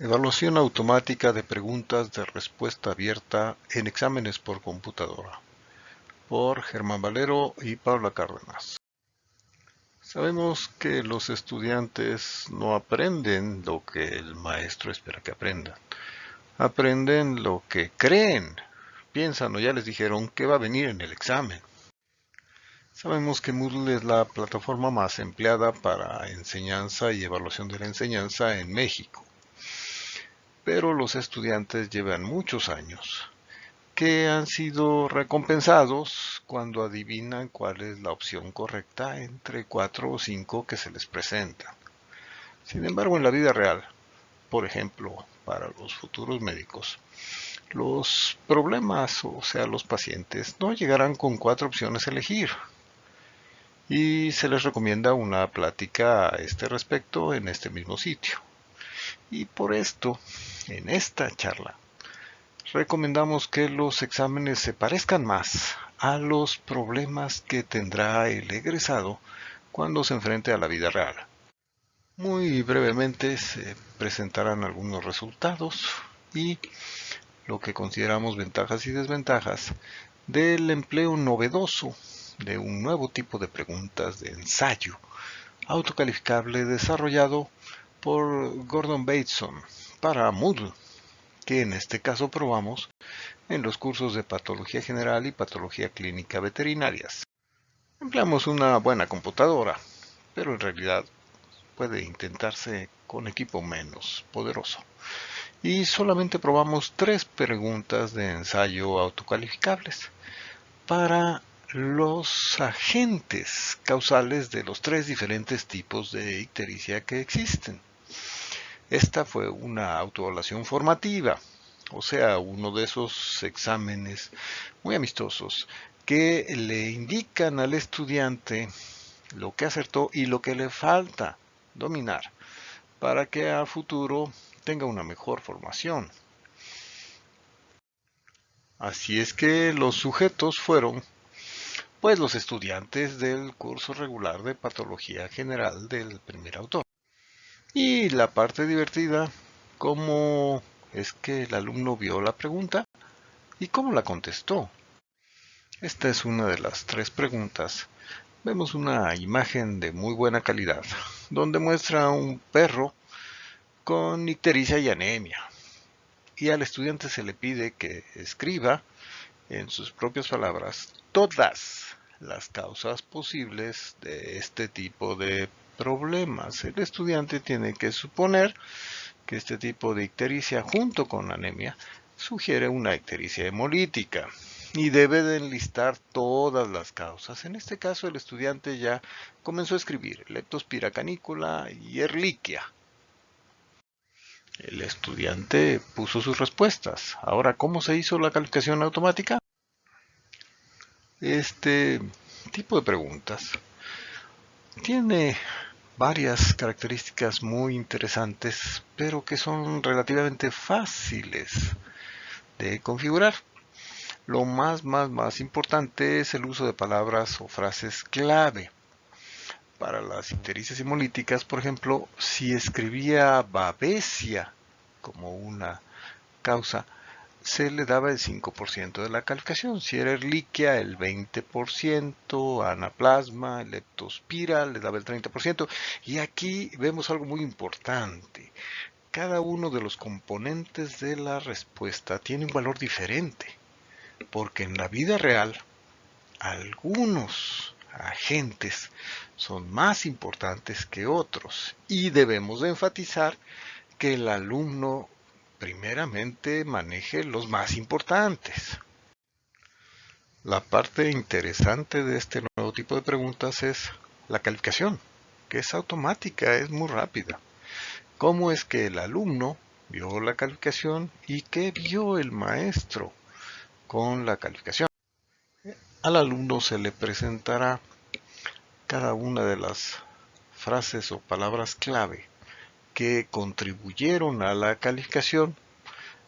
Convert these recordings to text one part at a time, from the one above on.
Evaluación automática de preguntas de respuesta abierta en exámenes por computadora. Por Germán Valero y Paula Cárdenas. Sabemos que los estudiantes no aprenden lo que el maestro espera que aprendan. Aprenden lo que creen. Piensan o ya les dijeron que va a venir en el examen. Sabemos que Moodle es la plataforma más empleada para enseñanza y evaluación de la enseñanza en México. Pero los estudiantes llevan muchos años que han sido recompensados cuando adivinan cuál es la opción correcta entre cuatro o cinco que se les presentan. Sin embargo, en la vida real, por ejemplo, para los futuros médicos, los problemas, o sea, los pacientes, no llegarán con cuatro opciones a elegir, y se les recomienda una plática a este respecto en este mismo sitio. Y por esto, en esta charla, recomendamos que los exámenes se parezcan más a los problemas que tendrá el egresado cuando se enfrente a la vida real. Muy brevemente se presentarán algunos resultados y lo que consideramos ventajas y desventajas del empleo novedoso de un nuevo tipo de preguntas de ensayo autocalificable desarrollado por Gordon Bateson para Moodle, que en este caso probamos en los cursos de Patología General y Patología Clínica Veterinarias. Empleamos una buena computadora, pero en realidad puede intentarse con equipo menos poderoso. Y solamente probamos tres preguntas de ensayo autocalificables para los agentes causales de los tres diferentes tipos de ictericia que existen. Esta fue una autoevaluación formativa, o sea, uno de esos exámenes muy amistosos que le indican al estudiante lo que acertó y lo que le falta dominar para que a futuro tenga una mejor formación. Así es que los sujetos fueron pues los estudiantes del curso regular de Patología General del primer autor. Y la parte divertida, cómo es que el alumno vio la pregunta y cómo la contestó. Esta es una de las tres preguntas. Vemos una imagen de muy buena calidad, donde muestra un perro con ictericia y anemia. Y al estudiante se le pide que escriba, en sus propias palabras, todas las causas posibles de este tipo de problemas. El estudiante tiene que suponer que este tipo de ictericia junto con anemia sugiere una ictericia hemolítica y debe de enlistar todas las causas. En este caso el estudiante ya comenzó a escribir leptospira canícula y erliquia. El estudiante puso sus respuestas. Ahora, ¿cómo se hizo la calificación automática? Este tipo de preguntas tiene varias características muy interesantes, pero que son relativamente fáciles de configurar. Lo más, más, más importante es el uso de palabras o frases clave. Para las ictericias hemolíticas, por ejemplo, si escribía babesia como una causa, se le daba el 5% de la calificación. Si era erliquia, el 20%, anaplasma, leptospira, le daba el 30%. Y aquí vemos algo muy importante. Cada uno de los componentes de la respuesta tiene un valor diferente. Porque en la vida real, algunos agentes son más importantes que otros. Y debemos enfatizar que el alumno primeramente maneje los más importantes. La parte interesante de este nuevo tipo de preguntas es la calificación, que es automática, es muy rápida. ¿Cómo es que el alumno vio la calificación y qué vio el maestro con la calificación? Al alumno se le presentará cada una de las frases o palabras clave que contribuyeron a la calificación,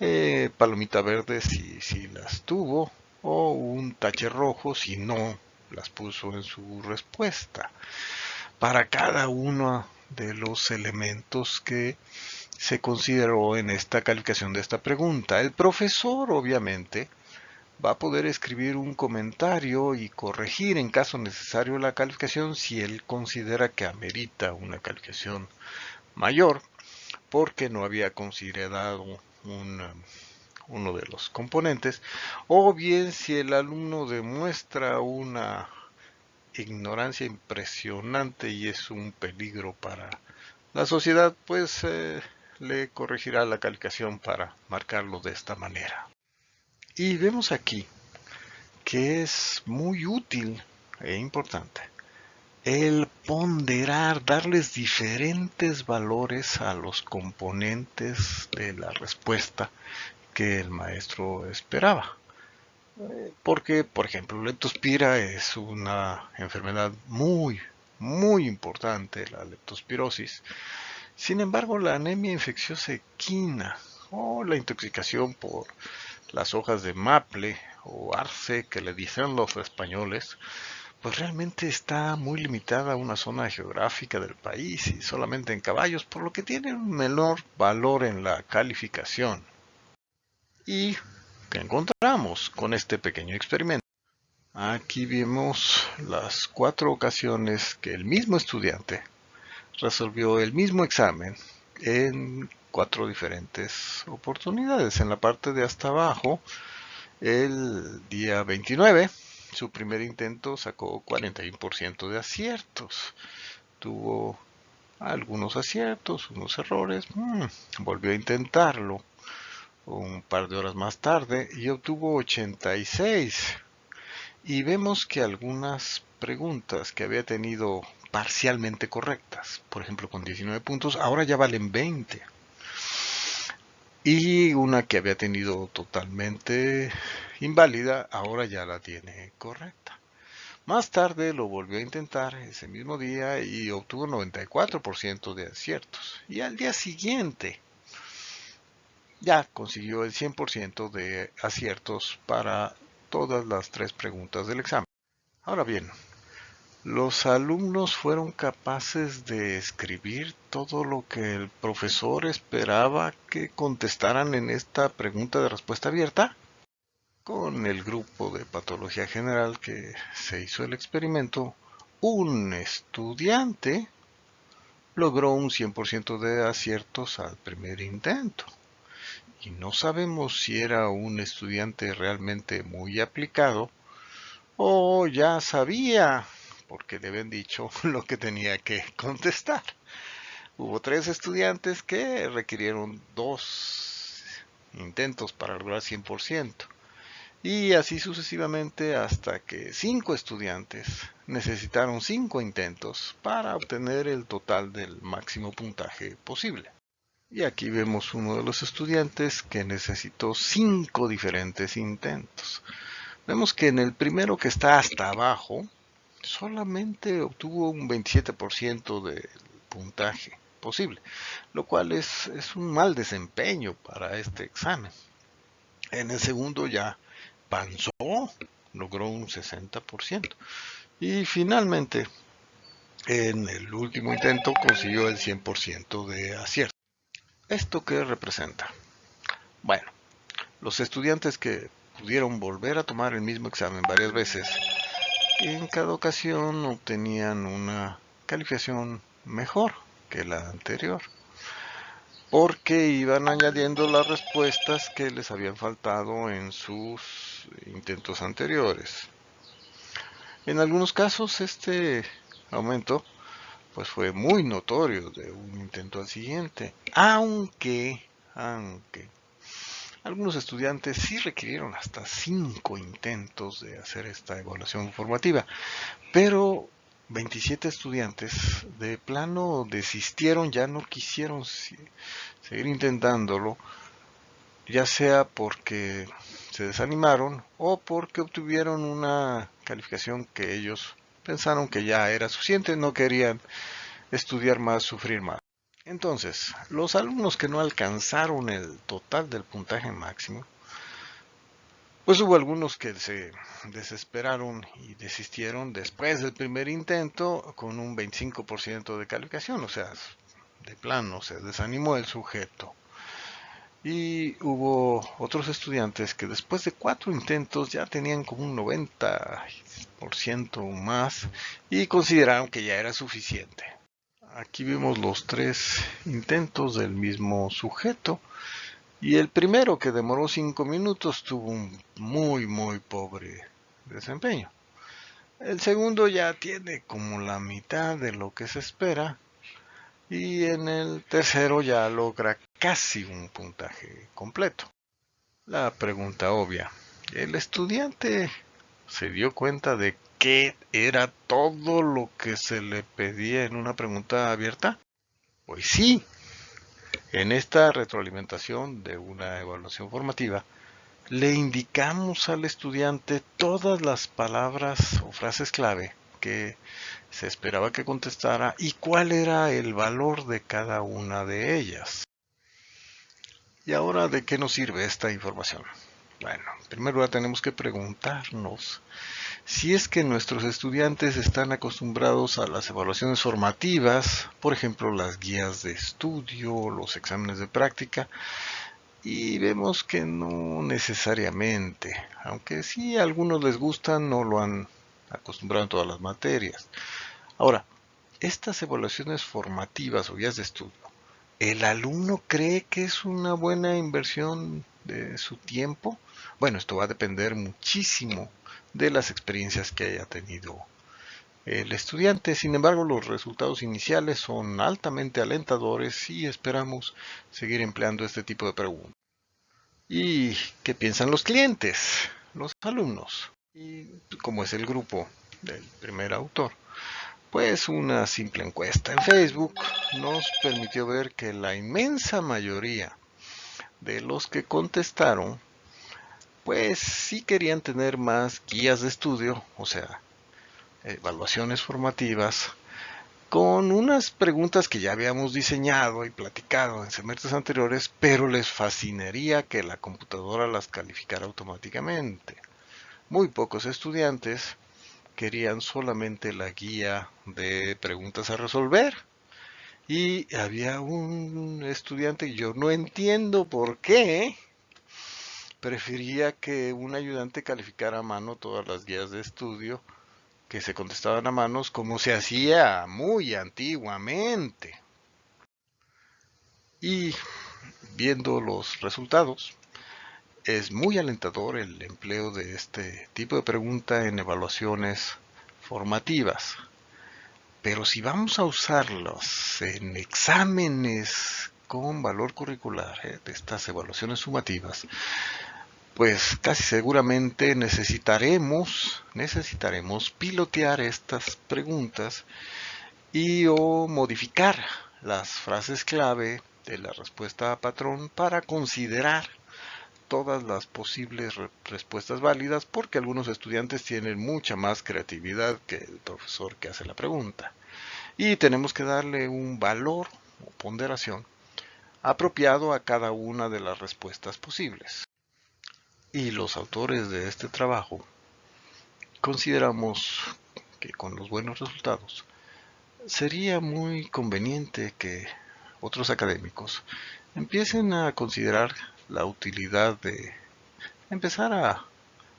eh, palomita verde si, si las tuvo, o un tache rojo si no las puso en su respuesta. Para cada uno de los elementos que se consideró en esta calificación de esta pregunta. El profesor, obviamente, va a poder escribir un comentario y corregir en caso necesario la calificación si él considera que amerita una calificación mayor porque no había considerado uno de los componentes o bien si el alumno demuestra una ignorancia impresionante y es un peligro para la sociedad pues eh, le corregirá la calificación para marcarlo de esta manera. Y vemos aquí que es muy útil e importante el ponderar, darles diferentes valores a los componentes de la respuesta que el maestro esperaba. Porque, por ejemplo, leptospira es una enfermedad muy, muy importante, la leptospirosis. Sin embargo, la anemia infecciosa equina o la intoxicación por las hojas de maple o arce que le dicen los españoles, pues realmente está muy limitada a una zona geográfica del país y solamente en caballos, por lo que tiene un menor valor en la calificación. ¿Y qué encontramos con este pequeño experimento? Aquí vemos las cuatro ocasiones que el mismo estudiante resolvió el mismo examen en cuatro diferentes oportunidades. En la parte de hasta abajo, el día 29, su primer intento sacó 41% de aciertos. Tuvo algunos aciertos, unos errores. Mm, volvió a intentarlo un par de horas más tarde y obtuvo 86. Y vemos que algunas preguntas que había tenido parcialmente correctas, por ejemplo con 19 puntos, ahora ya valen 20. Y una que había tenido totalmente inválida, ahora ya la tiene correcta. Más tarde lo volvió a intentar ese mismo día y obtuvo 94% de aciertos. Y al día siguiente ya consiguió el 100% de aciertos para todas las tres preguntas del examen. Ahora bien, los alumnos fueron capaces de escribir todo lo que el profesor esperaba que contestaran en esta pregunta de respuesta abierta con el grupo de patología general que se hizo el experimento, un estudiante logró un 100% de aciertos al primer intento. Y no sabemos si era un estudiante realmente muy aplicado o ya sabía, porque le habían dicho lo que tenía que contestar. Hubo tres estudiantes que requirieron dos intentos para lograr 100% y así sucesivamente hasta que cinco estudiantes necesitaron cinco intentos para obtener el total del máximo puntaje posible. Y aquí vemos uno de los estudiantes que necesitó cinco diferentes intentos. Vemos que en el primero que está hasta abajo solamente obtuvo un 27% del puntaje posible, lo cual es, es un mal desempeño para este examen. En el segundo ya avanzó, logró un 60%. Y finalmente, en el último intento consiguió el 100% de acierto. ¿Esto qué representa? Bueno, los estudiantes que pudieron volver a tomar el mismo examen varias veces, en cada ocasión obtenían una calificación mejor que la anterior porque iban añadiendo las respuestas que les habían faltado en sus intentos anteriores. En algunos casos este aumento pues fue muy notorio de un intento al siguiente, aunque, aunque algunos estudiantes sí requirieron hasta cinco intentos de hacer esta evaluación formativa, pero 27 estudiantes de plano desistieron, ya no quisieron seguir intentándolo, ya sea porque se desanimaron o porque obtuvieron una calificación que ellos pensaron que ya era suficiente, no querían estudiar más, sufrir más. Entonces, los alumnos que no alcanzaron el total del puntaje máximo, pues hubo algunos que se desesperaron y desistieron después del primer intento con un 25% de calificación, o sea, de plano se desanimó el sujeto. Y hubo otros estudiantes que después de cuatro intentos ya tenían como un 90% más y consideraron que ya era suficiente. Aquí vemos los tres intentos del mismo sujeto y el primero que demoró cinco minutos tuvo un muy muy pobre desempeño. El segundo ya tiene como la mitad de lo que se espera y en el tercero ya logra casi un puntaje completo. La pregunta obvia, ¿el estudiante se dio cuenta de qué era todo lo que se le pedía en una pregunta abierta? Pues sí. En esta retroalimentación de una evaluación formativa, le indicamos al estudiante todas las palabras o frases clave que se esperaba que contestara y cuál era el valor de cada una de ellas. ¿Y ahora de qué nos sirve esta información? Bueno, primero tenemos que preguntarnos si es que nuestros estudiantes están acostumbrados a las evaluaciones formativas, por ejemplo las guías de estudio, los exámenes de práctica, y vemos que no necesariamente, aunque sí a algunos les gustan, no lo han acostumbrado en todas las materias. Ahora, estas evaluaciones formativas o guías de estudio, ¿el alumno cree que es una buena inversión de su tiempo? Bueno, esto va a depender muchísimo de las experiencias que haya tenido el estudiante. Sin embargo, los resultados iniciales son altamente alentadores y esperamos seguir empleando este tipo de preguntas. ¿Y qué piensan los clientes, los alumnos? Y como es el grupo del primer autor, pues una simple encuesta en Facebook nos permitió ver que la inmensa mayoría de los que contestaron, pues sí querían tener más guías de estudio, o sea, evaluaciones formativas, con unas preguntas que ya habíamos diseñado y platicado en semestres anteriores, pero les fascinaría que la computadora las calificara automáticamente. Muy pocos estudiantes querían solamente la guía de preguntas a resolver. Y había un estudiante, yo no entiendo por qué, prefería que un ayudante calificara a mano todas las guías de estudio que se contestaban a manos como se hacía muy antiguamente. Y viendo los resultados, es muy alentador el empleo de este tipo de pregunta en evaluaciones formativas. Pero si vamos a usarlos en exámenes con valor curricular, eh, de estas evaluaciones sumativas, pues casi seguramente necesitaremos, necesitaremos pilotear estas preguntas y o modificar las frases clave de la respuesta a patrón para considerar todas las posibles respuestas válidas porque algunos estudiantes tienen mucha más creatividad que el profesor que hace la pregunta. Y tenemos que darle un valor o ponderación apropiado a cada una de las respuestas posibles y los autores de este trabajo consideramos que con los buenos resultados sería muy conveniente que otros académicos empiecen a considerar la utilidad de empezar a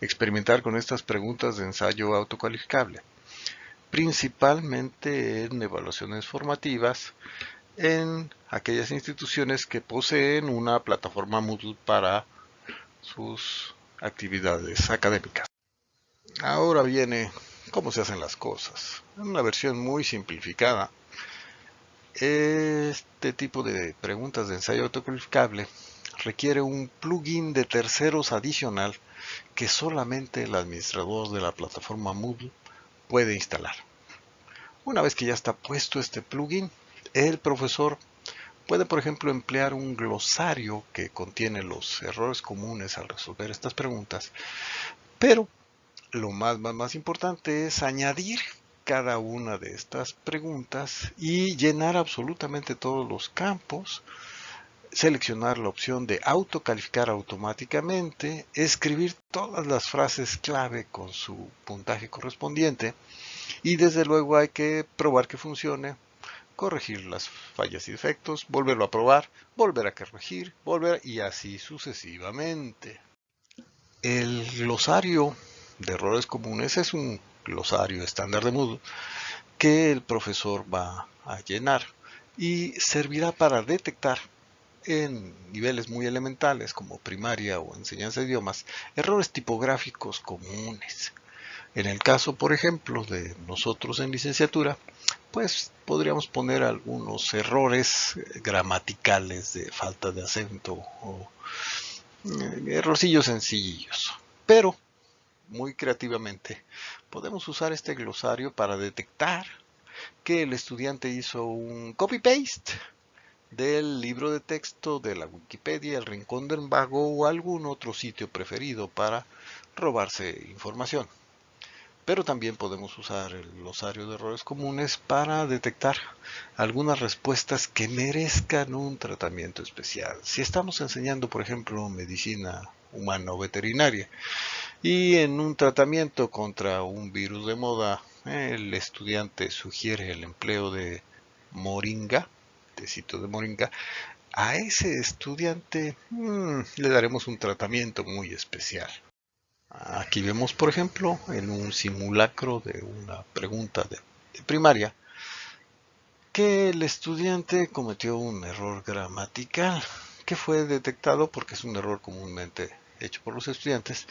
experimentar con estas preguntas de ensayo autocalificable, principalmente en evaluaciones formativas en aquellas instituciones que poseen una plataforma Moodle para sus actividades académicas. Ahora viene cómo se hacen las cosas. En una versión muy simplificada, este tipo de preguntas de ensayo autocalificable requiere un plugin de terceros adicional que solamente el administrador de la plataforma Moodle puede instalar. Una vez que ya está puesto este plugin, el profesor Puede, por ejemplo, emplear un glosario que contiene los errores comunes al resolver estas preguntas, pero lo más, más, importante es añadir cada una de estas preguntas y llenar absolutamente todos los campos, seleccionar la opción de autocalificar automáticamente, escribir todas las frases clave con su puntaje correspondiente y desde luego hay que probar que funcione corregir las fallas y defectos, volverlo a probar, volver a corregir, volver y así sucesivamente. El glosario de errores comunes es un glosario estándar de Moodle que el profesor va a llenar y servirá para detectar en niveles muy elementales como primaria o enseñanza de idiomas errores tipográficos comunes. En el caso, por ejemplo, de nosotros en licenciatura, pues podríamos poner algunos errores gramaticales de falta de acento o eh, errorcillos sencillos. Pero, muy creativamente, podemos usar este glosario para detectar que el estudiante hizo un copy-paste del libro de texto de la Wikipedia, el Rincón del Vago o algún otro sitio preferido para robarse información. Pero también podemos usar el glosario de errores comunes para detectar algunas respuestas que merezcan un tratamiento especial. Si estamos enseñando, por ejemplo, medicina humana o veterinaria y en un tratamiento contra un virus de moda, el estudiante sugiere el empleo de moringa, tecito de moringa, a ese estudiante mm, le daremos un tratamiento muy especial. Aquí vemos, por ejemplo, en un simulacro de una pregunta de, primaria, que el estudiante cometió un error gramatical que fue detectado porque es un error comúnmente hecho por los estudiantes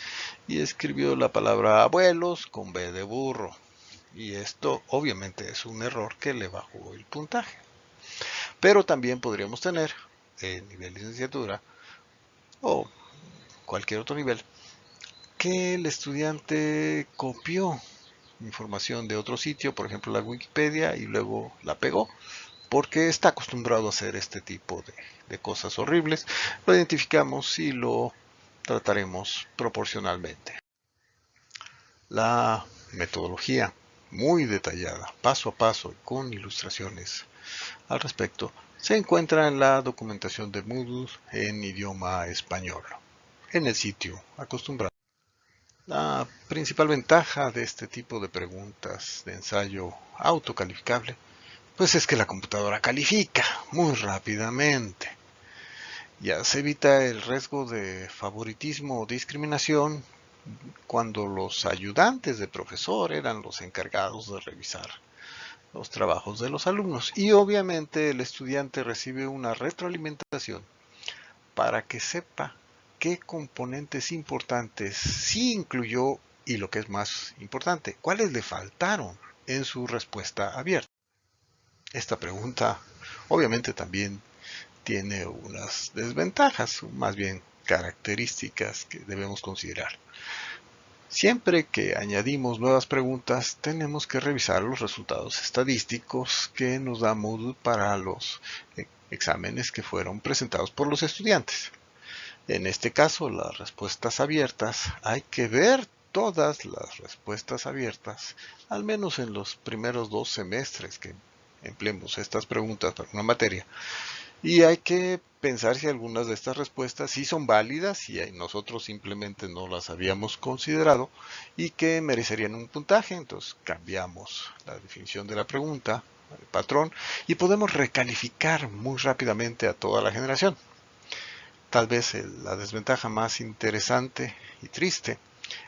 y escribió la palabra abuelos con B de burro. Y esto obviamente es un error que le bajó el puntaje. Pero también podríamos tener en nivel licenciatura o cualquier otro nivel que el estudiante copió información de otro sitio, por ejemplo la Wikipedia, y luego la pegó, porque está acostumbrado a hacer este tipo de, cosas horribles. Lo identificamos y lo trataremos proporcionalmente. La metodología muy detallada, paso a paso, con ilustraciones al respecto, se encuentra en la documentación de Moodle en idioma español, en el sitio acostumbrado. La principal ventaja de este tipo de preguntas de ensayo autocalificable pues es que la computadora califica muy rápidamente. Ya se evita el riesgo de favoritismo o discriminación cuando los ayudantes de profesor eran los encargados de revisar los trabajos de los alumnos y obviamente el estudiante recibe una retroalimentación para que sepa qué componentes importantes sí incluyó y lo que es más importante, cuáles le faltaron en su respuesta abierta. Esta pregunta obviamente también tiene unas desventajas, más bien características que debemos considerar. Siempre que añadimos nuevas preguntas, tenemos que revisar los resultados estadísticos que nos da Moodle para los eh, exámenes que fueron presentados por los estudiantes. En este caso, las respuestas abiertas, hay que ver todas las respuestas abiertas, al menos en los primeros dos semestres que empleemos estas preguntas para una materia. Y hay que pensar si algunas de estas respuestas sí son válidas y nosotros simplemente no las habíamos considerado y que merecerían un puntaje. Entonces cambiamos la definición de la pregunta, el patrón, y podemos recalificar muy rápidamente a toda la generación. Tal vez la desventaja más interesante y triste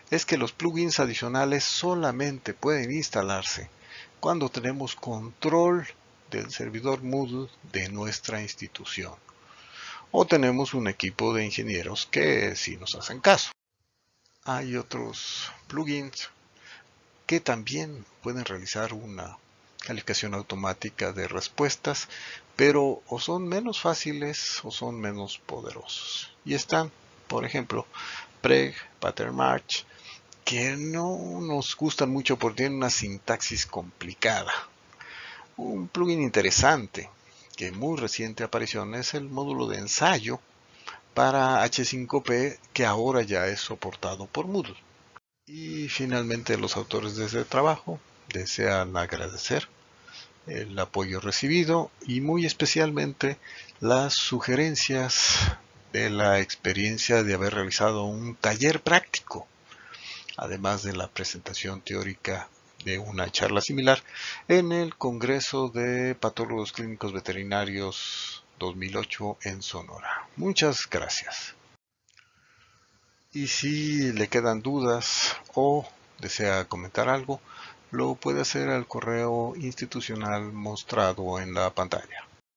es que los plugins adicionales solamente pueden instalarse cuando tenemos control del servidor Moodle de nuestra institución. O tenemos un equipo de ingenieros que sí nos hacen caso. Hay otros plugins que también pueden realizar una calificación automática de respuestas, pero o son menos fáciles o son menos poderosos. Y están, por ejemplo, Preg, Pattern March, que no nos gustan mucho porque tienen una sintaxis complicada. Un plugin interesante que muy reciente aparición es el módulo de ensayo para H5P que ahora ya es soportado por Moodle. Y finalmente los autores de este trabajo desean agradecer el apoyo recibido y muy especialmente las sugerencias de la experiencia de haber realizado un taller práctico, además de la presentación teórica de una charla similar en el Congreso de Patólogos Clínicos Veterinarios 2008 en Sonora. Muchas gracias. Y si le quedan dudas o desea comentar algo, lo puede hacer al correo institucional mostrado en la pantalla.